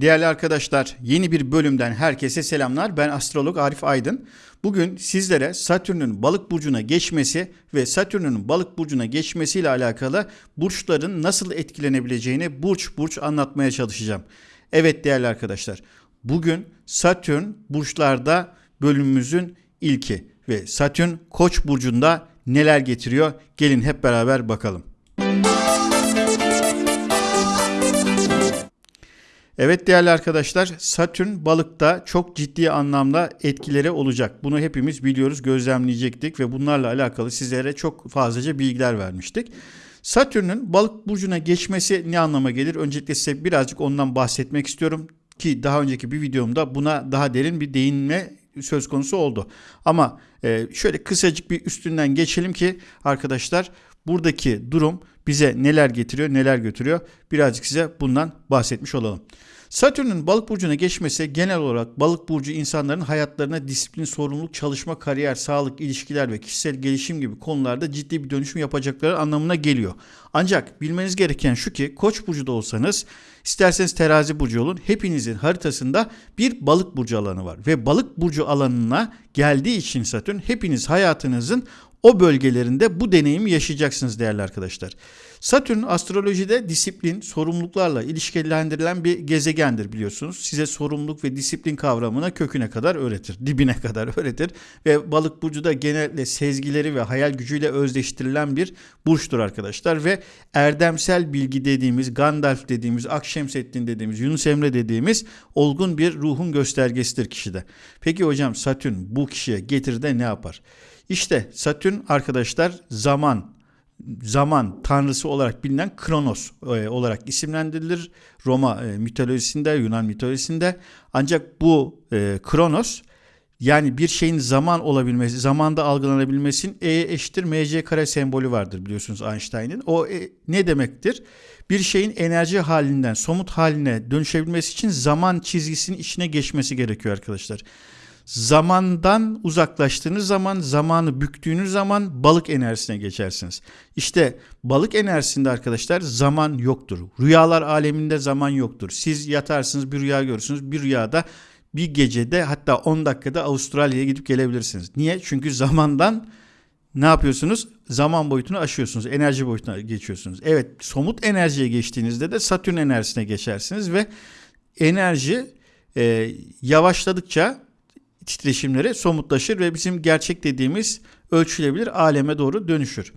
Değerli arkadaşlar, yeni bir bölümden herkese selamlar. Ben astrolog Arif Aydın. Bugün sizlere Satürn'ün balık burcuna geçmesi ve Satürn'ün balık burcuna geçmesiyle alakalı burçların nasıl etkilenebileceğini burç burç anlatmaya çalışacağım. Evet değerli arkadaşlar, bugün Satürn burçlarda bölümümüzün ilki ve Satürn Koç burcunda neler getiriyor? Gelin hep beraber bakalım. Evet değerli arkadaşlar Satürn balıkta çok ciddi anlamda etkileri olacak. Bunu hepimiz biliyoruz gözlemleyecektik ve bunlarla alakalı sizlere çok fazlaca bilgiler vermiştik. Satürn'ün balık burcuna geçmesi ne anlama gelir? Öncelikle size birazcık ondan bahsetmek istiyorum ki daha önceki bir videomda buna daha derin bir değinme söz konusu oldu. Ama e, şöyle kısacık bir üstünden geçelim ki arkadaşlar buradaki durum bize neler getiriyor, neler götürüyor birazcık size bundan bahsetmiş olalım. Satürn'ün balık burcuna geçmesi genel olarak balık burcu insanların hayatlarına disiplin, sorumluluk, çalışma, kariyer, sağlık, ilişkiler ve kişisel gelişim gibi konularda ciddi bir dönüşüm yapacakları anlamına geliyor. Ancak bilmeniz gereken şu ki koç burcu da olsanız isterseniz terazi burcu olun hepinizin haritasında bir balık burcu alanı var. Ve balık burcu alanına geldiği için Satürn hepiniz hayatınızın o bölgelerinde bu deneyimi yaşayacaksınız değerli arkadaşlar. Satürn astrolojide disiplin, sorumluluklarla ilişkilendirilen bir gezegendir biliyorsunuz. Size sorumluluk ve disiplin kavramına köküne kadar öğretir, dibine kadar öğretir. Ve balık burcu da genellikle sezgileri ve hayal gücüyle özdeştirilen bir burçtur arkadaşlar. Ve erdemsel bilgi dediğimiz, Gandalf dediğimiz, Akşemseddin dediğimiz, Yunus Emre dediğimiz olgun bir ruhun göstergesidir kişide. Peki hocam Satürn bu kişiye getirir de ne yapar? İşte Satürn arkadaşlar zaman, zaman tanrısı olarak bilinen Kronos e, olarak isimlendirilir. Roma e, mitolojisinde, Yunan mitolojisinde. Ancak bu e, Kronos yani bir şeyin zaman olabilmesi, zamanda algılanabilmesinin E eşittir mc kare sembolü vardır biliyorsunuz Einstein'ın. O e, ne demektir? Bir şeyin enerji halinden somut haline dönüşebilmesi için zaman çizgisinin içine geçmesi gerekiyor arkadaşlar zamandan uzaklaştığınız zaman, zamanı büktüğünüz zaman balık enerjisine geçersiniz. İşte balık enerjisinde arkadaşlar zaman yoktur. Rüyalar aleminde zaman yoktur. Siz yatarsınız bir rüya görürsünüz. Bir rüyada bir gecede hatta 10 dakikada Avustralya'ya gidip gelebilirsiniz. Niye? Çünkü zamandan ne yapıyorsunuz? Zaman boyutunu aşıyorsunuz. Enerji boyutuna geçiyorsunuz. Evet somut enerjiye geçtiğinizde de Satürn enerjisine geçersiniz ve enerji e, yavaşladıkça titreşimleri somutlaşır ve bizim gerçek dediğimiz ölçülebilir aleme doğru dönüşür.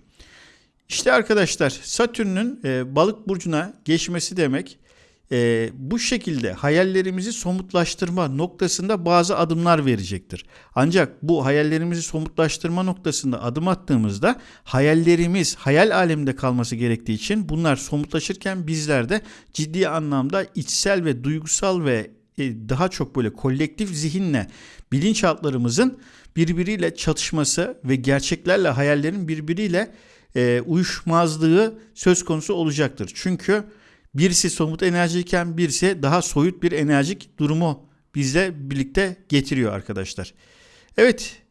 İşte arkadaşlar Satürn'ün e, balık burcuna geçmesi demek e, bu şekilde hayallerimizi somutlaştırma noktasında bazı adımlar verecektir. Ancak bu hayallerimizi somutlaştırma noktasında adım attığımızda hayallerimiz hayal aleminde kalması gerektiği için bunlar somutlaşırken bizler de ciddi anlamda içsel ve duygusal ve daha çok böyle kolektif zihinle bilinçaltlarımızın birbiriyle çatışması ve gerçeklerle hayallerin birbiriyle e, uyuşmazlığı söz konusu olacaktır. Çünkü birisi somut enerjiyken birisi daha soyut bir enerjik durumu bizle birlikte getiriyor arkadaşlar. Evet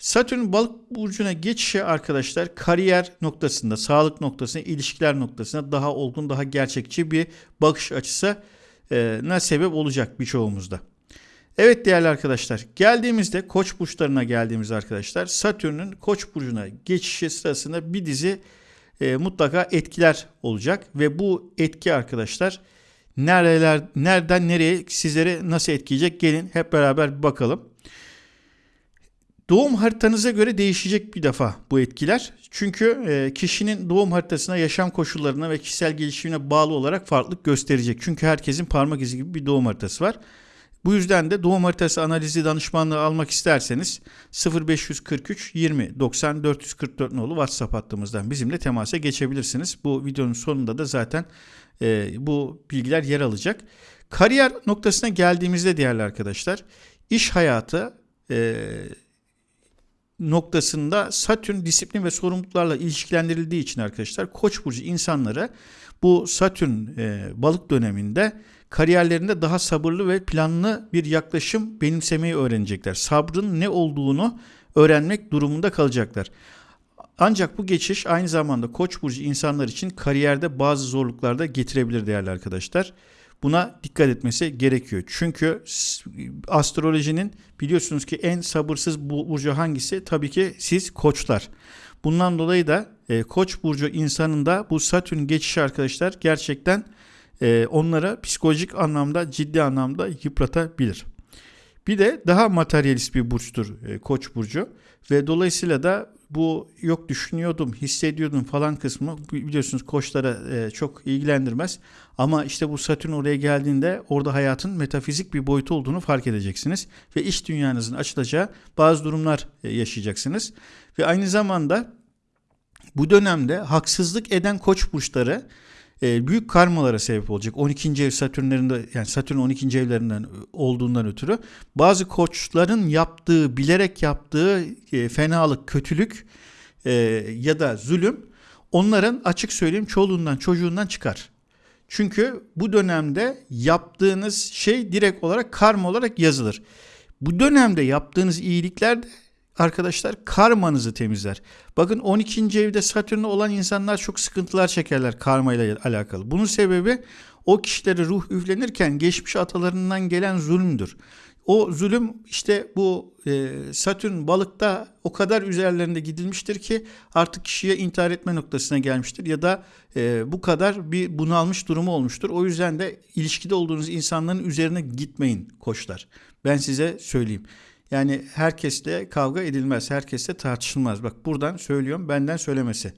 Satürn balık burcuna geçişi arkadaşlar kariyer noktasında, sağlık noktasında, ilişkiler noktasında daha olgun, daha gerçekçi bir bakış açısı ne sebep olacak birçoğumuzda. Evet değerli arkadaşlar geldiğimizde koç burçlarına geldiğimiz arkadaşlar Satürn'ün koç burcuna geçişi sırasında bir dizi e, mutlaka etkiler olacak ve bu etki arkadaşlar nereler nereden nereye sizleri nasıl etkileyecek gelin hep beraber bir bakalım. Doğum haritanıza göre değişecek bir defa bu etkiler. Çünkü e, kişinin doğum haritasına, yaşam koşullarına ve kişisel gelişimine bağlı olarak farklılık gösterecek. Çünkü herkesin parmak izi gibi bir doğum haritası var. Bu yüzden de doğum haritası analizi danışmanlığı almak isterseniz 0543 20 90 444 nolu WhatsApp hattımızdan bizimle temasa geçebilirsiniz. Bu videonun sonunda da zaten e, bu bilgiler yer alacak. Kariyer noktasına geldiğimizde değerli arkadaşlar iş hayatı e, noktasında Satürn disiplin ve sorumluluklarla ilişkilendirildiği için arkadaşlar Koç burcu insanları bu Satürn e, balık döneminde kariyerlerinde daha sabırlı ve planlı bir yaklaşım benimsemeyi öğrenecekler. Sabrın ne olduğunu öğrenmek durumunda kalacaklar. Ancak bu geçiş aynı zamanda Koç burcu insanlar için kariyerde bazı zorluklar da getirebilir değerli arkadaşlar. Buna dikkat etmesi gerekiyor. Çünkü astrolojinin biliyorsunuz ki en sabırsız bu burcu hangisi? Tabii ki siz koçlar. Bundan dolayı da e, koç burcu insanında bu satürn geçişi arkadaşlar gerçekten e, onlara psikolojik anlamda ciddi anlamda yıpratabilir. Bir de daha materyalist bir burçtur e, Koç burcu ve dolayısıyla da bu yok düşünüyordum, hissediyordum falan kısmı biliyorsunuz koçlara e, çok ilgilendirmez. Ama işte bu Satürn oraya geldiğinde orada hayatın metafizik bir boyutu olduğunu fark edeceksiniz ve iş dünyanızın açılacağı bazı durumlar e, yaşayacaksınız. Ve aynı zamanda bu dönemde haksızlık eden koç burçları e, büyük karmalara sebep olacak. 12. ev Satürnlerinde yani Satürn 12. evlerinden olduğundan ötürü bazı koçların yaptığı, bilerek yaptığı e, fenalık, kötülük e, ya da zulüm onların açık söyleyeyim çoluğundan çocuğundan çıkar. Çünkü bu dönemde yaptığınız şey direkt olarak karma olarak yazılır. Bu dönemde yaptığınız iyilikler de arkadaşlar karmanızı temizler. Bakın 12. evde Satürn'ü olan insanlar çok sıkıntılar çekerler karma ile alakalı. Bunun sebebi o kişilere ruh üflenirken geçmiş atalarından gelen zulümdür. O zulüm işte bu e, Satürn balıkta o kadar üzerlerinde gidilmiştir ki artık kişiye intihar etme noktasına gelmiştir ya da e, bu kadar bir bunalmış durumu olmuştur. O yüzden de ilişkide olduğunuz insanların üzerine gitmeyin koçlar. Ben size söyleyeyim. Yani herkesle kavga edilmez, herkesle tartışılmaz. Bak buradan söylüyorum, benden söylemesi.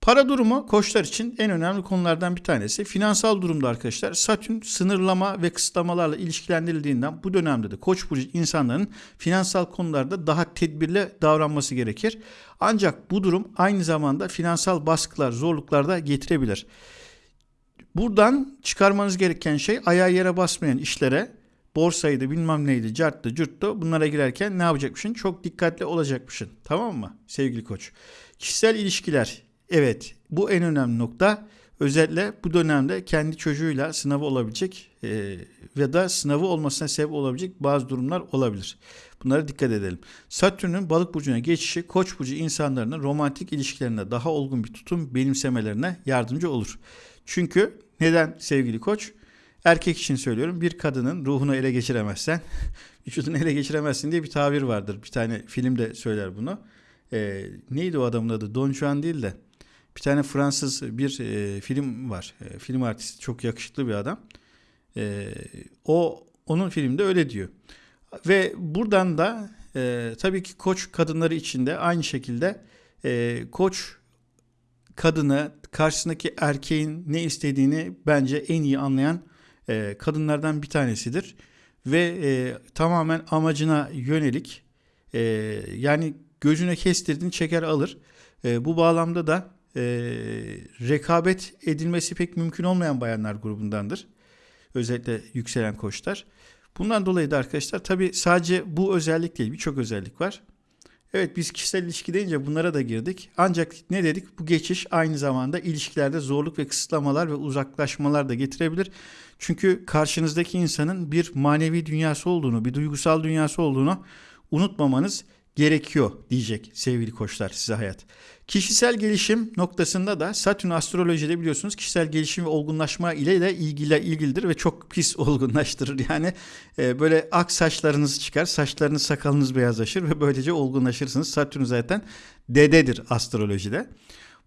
Para durumu koçlar için en önemli konulardan bir tanesi. Finansal durumda arkadaşlar Satürn sınırlama ve kısıtlamalarla ilişkilendirildiğinden bu dönemde de koç burcu insanların finansal konularda daha tedbirli davranması gerekir. Ancak bu durum aynı zamanda finansal baskılar, zorluklar da getirebilir. Buradan çıkarmanız gereken şey ayağı yere basmayan işlere borsaydı bilmem neydi carttı curttu bunlara girerken ne yapacakmışsın? Çok dikkatli olacakmışsın. Tamam mı sevgili koç? Kişisel ilişkiler evet bu en önemli nokta. Özellikle bu dönemde kendi çocuğuyla sınavı olabilecek e, ya da sınavı olmasına sebep olabilecek bazı durumlar olabilir. Bunlara dikkat edelim. Satürn'ün balık burcuna geçişi koç burcu insanların romantik ilişkilerinde daha olgun bir tutum benimsemelerine yardımcı olur. Çünkü neden sevgili koç? Erkek için söylüyorum bir kadının ruhunu ele geçiremezsen vücudunu ele geçiremezsin diye bir tabir vardır. Bir tane film de söyler bunu. E, neydi o adamın adı? Don Juan değil de bir tane Fransız bir e, film var. E, film artisti çok yakışıklı bir adam. E, o onun filmde öyle diyor. Ve buradan da e, tabii ki koç kadınları için de aynı şekilde e, koç kadını karşısındaki erkeğin ne istediğini bence en iyi anlayan e, kadınlardan bir tanesidir. Ve e, tamamen amacına yönelik e, yani gözüne kestirdiğini çeker alır. E, bu bağlamda da e, rekabet edilmesi pek mümkün olmayan bayanlar grubundandır. Özellikle yükselen koçlar. Bundan dolayı da arkadaşlar tabi sadece bu özellik değil birçok özellik var. Evet biz kişisel ilişki deyince bunlara da girdik. Ancak ne dedik? Bu geçiş aynı zamanda ilişkilerde zorluk ve kısıtlamalar ve uzaklaşmalar da getirebilir. Çünkü karşınızdaki insanın bir manevi dünyası olduğunu, bir duygusal dünyası olduğunu unutmamanız gerekiyor diyecek sevgili koçlar size hayat. Kişisel gelişim noktasında da Satürn astrolojide biliyorsunuz kişisel gelişim ve olgunlaşma ile de ilgili ilgilidir ve çok pis olgunlaştırır. Yani e, böyle ak saçlarınız çıkar, saçlarınız sakalınız beyazlaşır ve böylece olgunlaşırsınız. Satürn zaten dededir astrolojide.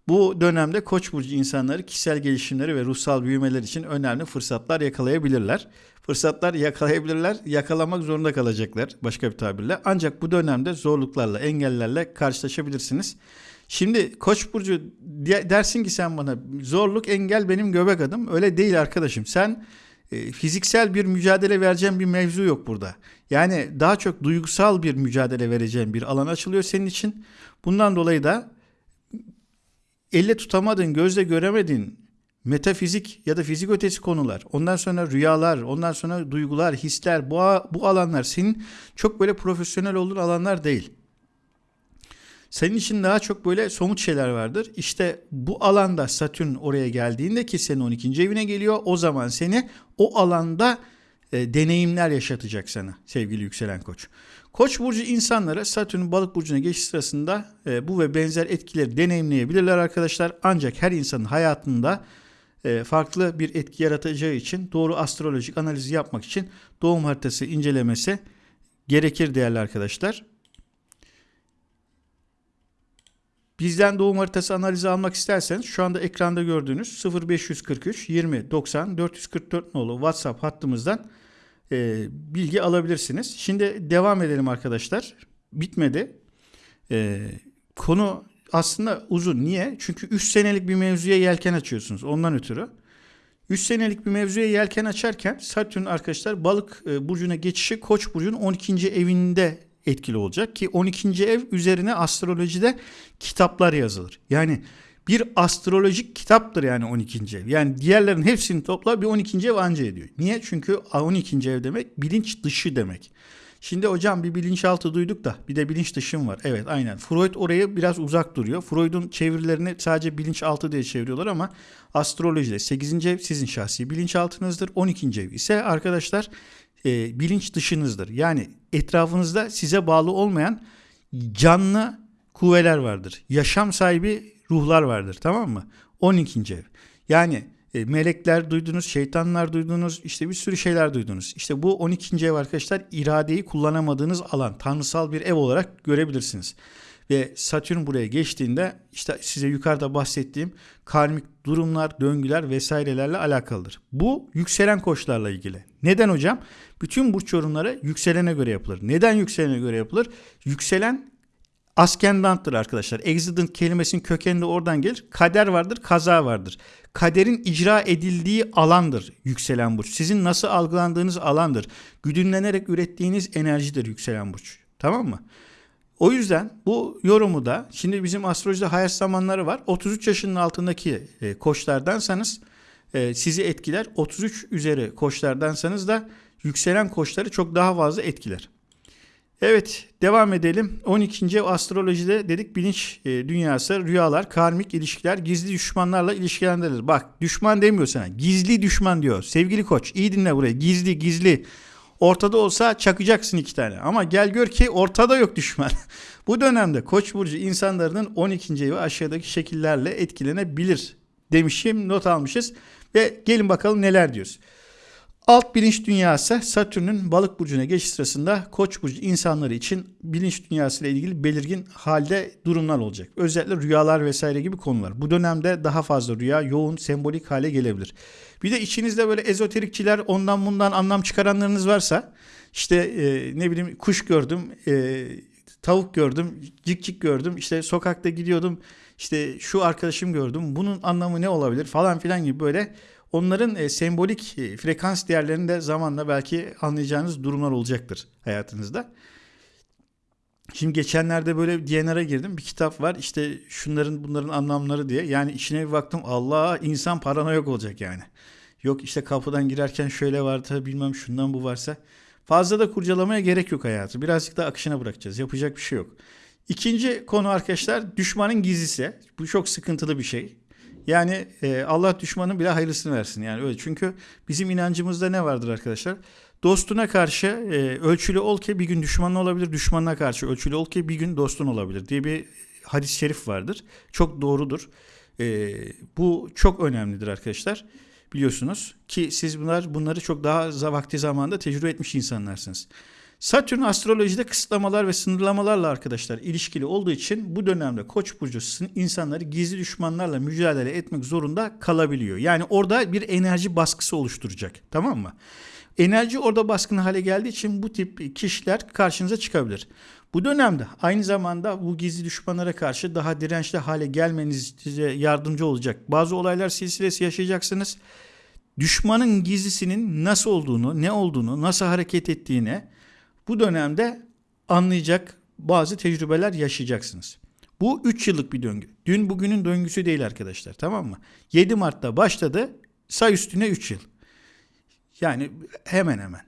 Bu dönemde Koç burcu insanları kişisel gelişimleri ve ruhsal büyümeler için önemli fırsatlar yakalayabilirler. Fırsatlar yakalayabilirler, yakalamak zorunda kalacaklar başka bir tabirle. Ancak bu dönemde zorluklarla, engellerle karşılaşabilirsiniz. Şimdi Koç burcu dersin ki sen bana zorluk engel benim göbek adım. Öyle değil arkadaşım. Sen e, fiziksel bir mücadele vereceğin bir mevzu yok burada. Yani daha çok duygusal bir mücadele vereceğin bir alan açılıyor senin için. Bundan dolayı da elle tutamadın, gözle göremedin metafizik ya da fizik ötesi konular, ondan sonra rüyalar, ondan sonra duygular, hisler, bu, bu alanlar senin çok böyle profesyonel olduğun alanlar değil. Senin için daha çok böyle somut şeyler vardır. İşte bu alanda Satürn oraya geldiğinde ki senin 12. evine geliyor. O zaman seni o alanda e, deneyimler yaşatacak sana sevgili yükselen koç. Koç burcu insanlara Satürn balık burcuna geçiş sırasında e, bu ve benzer etkileri deneyimleyebilirler arkadaşlar. Ancak her insanın hayatında e, farklı bir etki yaratacağı için doğru astrolojik analizi yapmak için doğum haritası incelemesi gerekir değerli arkadaşlar. Bizden doğum haritası analizi almak isterseniz şu anda ekranda gördüğünüz 0543 20 90 444 nolu WhatsApp hattımızdan e, bilgi alabilirsiniz. Şimdi devam edelim arkadaşlar. Bitmedi. E, konu aslında uzun. Niye? Çünkü 3 senelik bir mevzuya yelken açıyorsunuz. Ondan ötürü. 3 senelik bir mevzuya yelken açarken Satürn arkadaşlar balık e, burcuna geçişi Koç burcunun 12. evinde etkili olacak ki 12. ev üzerine astrolojide kitaplar yazılır. Yani bir astrolojik kitaptır yani 12. ev. Yani diğerlerin hepsini topla bir 12. ev anca ediyor. Niye? Çünkü 12. ev demek bilinç dışı demek. Şimdi hocam bir bilinçaltı duyduk da bir de bilinç dışım var. Evet aynen. Freud oraya biraz uzak duruyor. Freud'un çevirilerini sadece bilinçaltı diye çeviriyorlar ama astrolojide 8. ev sizin şahsi bilinçaltınızdır. 12. ev ise arkadaşlar e, bilinç dışınızdır. Yani etrafınızda size bağlı olmayan canlı kuvveler vardır. Yaşam sahibi ruhlar vardır tamam mı? 12. ev. Yani e, melekler duydunuz, şeytanlar duydunuz, işte bir sürü şeyler duydunuz. İşte bu 12. ev arkadaşlar iradeyi kullanamadığınız alan, tanrısal bir ev olarak görebilirsiniz. Ve Satürn buraya geçtiğinde işte size yukarıda bahsettiğim karmik durumlar, döngüler vesairelerle alakalıdır. Bu yükselen koçlarla ilgili. Neden hocam? Bütün burç yorumları yükselene göre yapılır. Neden yükselene göre yapılır? Yükselen ascendanttır arkadaşlar. Exident kelimesinin kökeninde oradan gelir. Kader vardır, kaza vardır. Kaderin icra edildiği alandır yükselen burç. Sizin nasıl algılandığınız alandır. Güdümlenerek ürettiğiniz enerjidir yükselen burç. Tamam mı? O yüzden bu yorumu da şimdi bizim astrolojide hayat zamanları var. 33 yaşının altındaki e, koçlardansanız e, sizi etkiler. 33 üzeri koçlardansanız da yükselen koçları çok daha fazla etkiler. Evet devam edelim. 12. ev astrolojide dedik bilinç e, dünyası, rüyalar, karmik ilişkiler, gizli düşmanlarla ilişkilendirilir. Bak düşman demiyor sana. Gizli düşman diyor. Sevgili koç iyi dinle burayı. Gizli gizli. Ortada olsa çakacaksın iki tane. Ama gel gör ki ortada yok düşman. Bu dönemde Koç burcu insanların 12. evi aşağıdaki şekillerle etkilenebilir demişim, not almışız ve gelin bakalım neler diyoruz. Alt bilinç dünyası Satürn'ün balık burcuna geçiş sırasında koç burcu insanları için bilinç dünyası ile ilgili belirgin halde durumlar olacak. Özellikle rüyalar vesaire gibi konular. Bu dönemde daha fazla rüya yoğun sembolik hale gelebilir. Bir de içinizde böyle ezoterikçiler ondan bundan anlam çıkaranlarınız varsa işte e, ne bileyim kuş gördüm, e, tavuk gördüm, cik cik gördüm, işte sokakta gidiyordum, işte şu arkadaşım gördüm, bunun anlamı ne olabilir falan filan gibi böyle onların e, sembolik e, frekans değerlerini de zamanla belki anlayacağınız durumlar olacaktır hayatınızda. Şimdi geçenlerde böyle DNR'a girdim. Bir kitap var. İşte şunların bunların anlamları diye. Yani içine bir baktım. Allah insan paranoyak olacak yani. Yok işte kapıdan girerken şöyle vardı bilmem şundan bu varsa. Fazla da kurcalamaya gerek yok hayatı. Birazcık da akışına bırakacağız. Yapacak bir şey yok. İkinci konu arkadaşlar düşmanın gizlisi. Bu çok sıkıntılı bir şey. Yani e, Allah düşmanın bile hayırlısını versin. Yani öyle. Çünkü bizim inancımızda ne vardır arkadaşlar? Dostuna karşı e, ölçülü ol ki bir gün düşmanın olabilir. Düşmanına karşı ölçülü ol ki bir gün dostun olabilir diye bir hadis-i şerif vardır. Çok doğrudur. E, bu çok önemlidir arkadaşlar. Biliyorsunuz ki siz bunlar bunları çok daha vakti zamanda tecrübe etmiş insanlarsınız. Satürn astrolojide kısıtlamalar ve sınırlamalarla arkadaşlar ilişkili olduğu için bu dönemde Koç burcu insanları gizli düşmanlarla mücadele etmek zorunda kalabiliyor. Yani orada bir enerji baskısı oluşturacak. Tamam mı? Enerji orada baskın hale geldiği için bu tip kişiler karşınıza çıkabilir. Bu dönemde aynı zamanda bu gizli düşmanlara karşı daha dirençli hale gelmenize yardımcı olacak. Bazı olaylar silsilesi yaşayacaksınız. Düşmanın gizlisinin nasıl olduğunu, ne olduğunu, nasıl hareket ettiğini bu dönemde anlayacak bazı tecrübeler yaşayacaksınız. Bu 3 yıllık bir döngü. Dün bugünün döngüsü değil arkadaşlar tamam mı? 7 Mart'ta başladı say üstüne 3 yıl. Yani hemen hemen.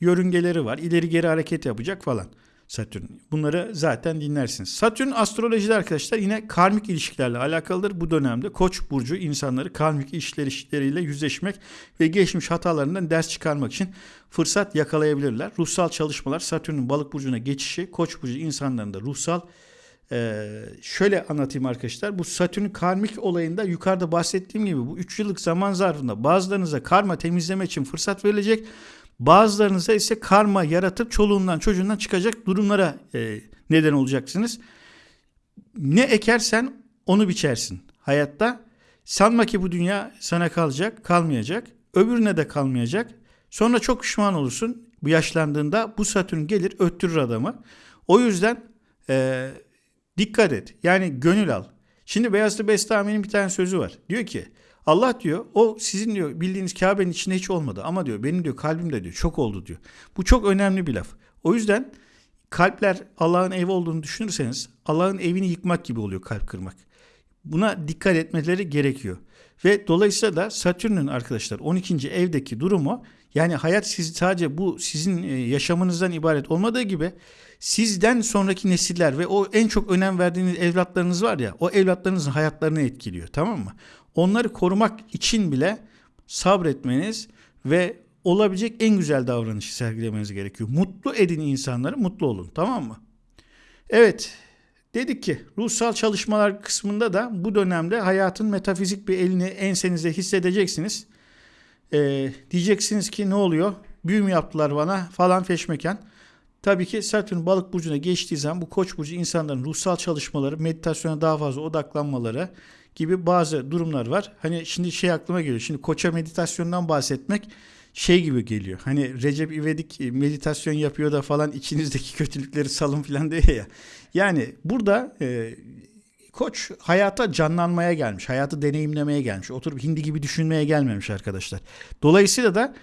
Yörüngeleri var ileri geri hareket yapacak falan. Satürn. Bunları zaten dinlersiniz. Satürn astrolojide arkadaşlar yine karmik ilişkilerle alakalıdır. Bu dönemde Koç burcu insanları karmik işler işleriyle yüzleşmek ve geçmiş hatalarından ders çıkarmak için fırsat yakalayabilirler. Ruhsal çalışmalar Satürn'ün balık burcuna geçişi Koç burcu insanlarında ruhsal Ee, şöyle anlatayım arkadaşlar. Bu Satürn karmik olayında yukarıda bahsettiğim gibi bu 3 yıllık zaman zarfında bazılarınıza karma temizleme için fırsat verilecek. Bazılarınıza ise karma yaratıp çoluğundan çocuğundan çıkacak durumlara e, neden olacaksınız. Ne ekersen onu biçersin hayatta. Sanma ki bu dünya sana kalacak, kalmayacak. Öbürüne de kalmayacak. Sonra çok pişman olursun. Bu yaşlandığında bu Satürn gelir öttürür adamı. O yüzden e, dikkat et. Yani gönül al. Şimdi Beyazıt Bestami'nin bir tane sözü var. Diyor ki Allah diyor o sizin diyor bildiğiniz Kabe'nin içinde hiç olmadı ama diyor benim diyor kalbimde diyor çok oldu diyor. Bu çok önemli bir laf. O yüzden kalpler Allah'ın evi olduğunu düşünürseniz Allah'ın evini yıkmak gibi oluyor kalp kırmak. Buna dikkat etmeleri gerekiyor. Ve dolayısıyla da Satürn'ün arkadaşlar 12. evdeki durumu yani hayat siz sadece bu sizin e, yaşamınızdan ibaret olmadığı gibi sizden sonraki nesiller ve o en çok önem verdiğiniz evlatlarınız var ya o evlatlarınızın hayatlarını etkiliyor tamam mı? Onları korumak için bile sabretmeniz ve olabilecek en güzel davranışı sergilemeniz gerekiyor. Mutlu edin insanları, mutlu olun tamam mı? Evet, dedik ki ruhsal çalışmalar kısmında da bu dönemde hayatın metafizik bir elini ensenizde hissedeceksiniz. Ee, diyeceksiniz ki ne oluyor? Büyü mü yaptılar bana falan feşmeken. Tabii ki Satürn balık burcuna geçtiği zaman bu koç burcu insanların ruhsal çalışmaları, meditasyona daha fazla odaklanmaları gibi bazı durumlar var. Hani şimdi şey aklıma geliyor. Şimdi koça meditasyondan bahsetmek şey gibi geliyor. Hani Recep İvedik meditasyon yapıyor da falan içinizdeki kötülükleri salın falan diye ya. Yani burada e, koç hayata canlanmaya gelmiş. Hayatı deneyimlemeye gelmiş. Oturup hindi gibi düşünmeye gelmemiş arkadaşlar. Dolayısıyla da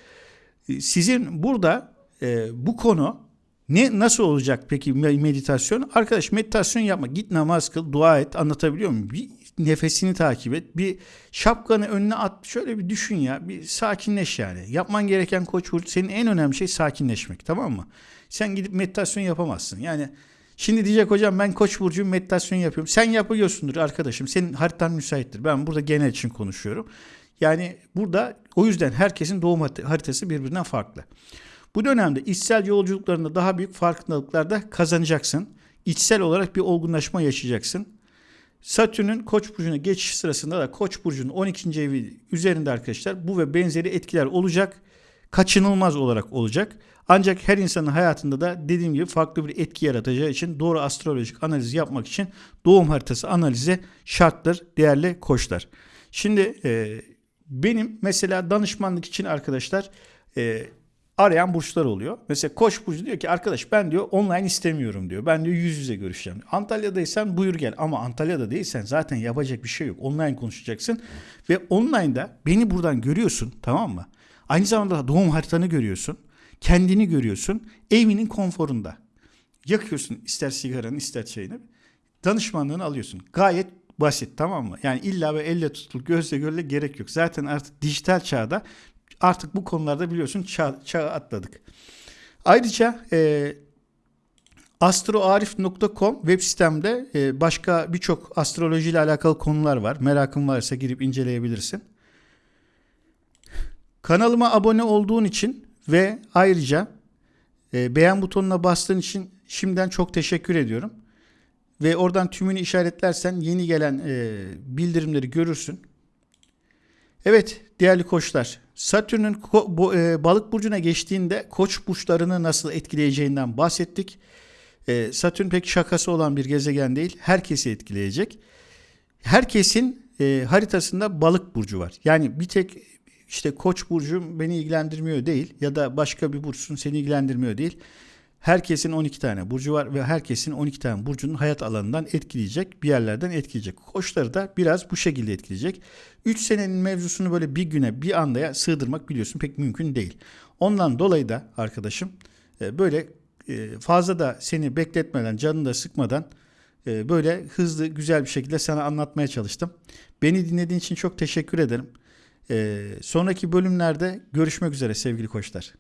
e, sizin burada e, bu konu ne nasıl olacak peki meditasyon? Arkadaş meditasyon yapma. Git namaz kıl, dua et. Anlatabiliyor muyum? Bir nefesini takip et. Bir şapkanı önüne at. Şöyle bir düşün ya. Bir sakinleş yani. Yapman gereken koç burcu senin en önemli şey sakinleşmek. Tamam mı? Sen gidip meditasyon yapamazsın. Yani Şimdi diyecek hocam ben koç burcuyum meditasyon yapıyorum. Sen yapıyorsundur arkadaşım. Senin haritan müsaittir. Ben burada genel için konuşuyorum. Yani burada o yüzden herkesin doğum haritası birbirinden farklı. Bu dönemde içsel yolculuklarında daha büyük farkındalıklar kazanacaksın. İçsel olarak bir olgunlaşma yaşayacaksın. Satürn'ün Koç burcuna geçiş sırasında da Koç burcunun 12. evi üzerinde arkadaşlar bu ve benzeri etkiler olacak. Kaçınılmaz olarak olacak. Ancak her insanın hayatında da dediğim gibi farklı bir etki yaratacağı için doğru astrolojik analiz yapmak için doğum haritası analize şarttır değerli koçlar. Şimdi e, benim mesela danışmanlık için arkadaşlar e, arayan burçlar oluyor. Mesela Koç burcu diyor ki arkadaş ben diyor online istemiyorum diyor. Ben diyor yüz yüze görüşeceğim. Antalya'daysan buyur gel ama Antalya'da değilsen zaten yapacak bir şey yok. Online konuşacaksın ve online'da beni buradan görüyorsun tamam mı? Aynı zamanda doğum haritanı görüyorsun. Kendini görüyorsun. Evinin konforunda. Yakıyorsun ister sigaranı ister çayını. Danışmanlığını alıyorsun. Gayet basit tamam mı? Yani illa ve elle tutulup gözle görüle gerek yok. Zaten artık dijital çağda artık bu konularda biliyorsun çağ, çağı atladık. Ayrıca e, astroarif.com web sitemde e, başka birçok astroloji ile alakalı konular var. Merakın varsa girip inceleyebilirsin. Kanalıma abone olduğun için ve ayrıca e, beğen butonuna bastığın için şimdiden çok teşekkür ediyorum. Ve oradan tümünü işaretlersen yeni gelen e, bildirimleri görürsün. Evet değerli koçlar Satürn'ün e, balık burcuna geçtiğinde koç burçlarını nasıl etkileyeceğinden bahsettik. E, Satürn pek şakası olan bir gezegen değil. Herkesi etkileyecek. Herkesin e, haritasında balık burcu var. Yani bir tek işte koç burcu beni ilgilendirmiyor değil ya da başka bir burçsun seni ilgilendirmiyor değil. Herkesin 12 tane burcu var ve herkesin 12 tane burcunun hayat alanından etkileyecek, bir yerlerden etkileyecek. Koçları da biraz bu şekilde etkileyecek. 3 senenin mevzusunu böyle bir güne, bir andaya sığdırmak biliyorsun pek mümkün değil. Ondan dolayı da arkadaşım e, böyle e, fazla da seni bekletmeden, canını da sıkmadan e, böyle hızlı, güzel bir şekilde sana anlatmaya çalıştım. Beni dinlediğin için çok teşekkür ederim. Sonraki bölümlerde görüşmek üzere sevgili koçlar.